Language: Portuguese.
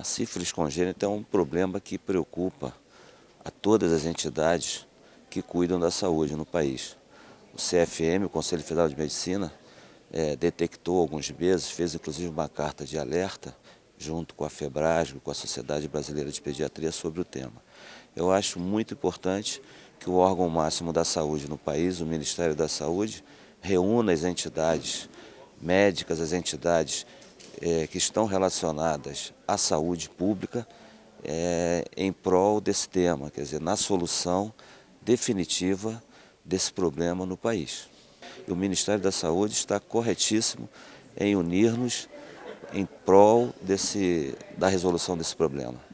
A sífilis congênita é um problema que preocupa a todas as entidades que cuidam da saúde no país. O CFM, o Conselho Federal de Medicina, é, detectou alguns meses, fez inclusive uma carta de alerta junto com a FEBRASGO, com a Sociedade Brasileira de Pediatria sobre o tema. Eu acho muito importante que o órgão máximo da saúde no país, o Ministério da Saúde, reúna as entidades médicas, as entidades é, que estão relacionadas à saúde pública é, em prol desse tema, quer dizer, na solução definitiva desse problema no país. O Ministério da Saúde está corretíssimo em unir-nos em prol desse, da resolução desse problema.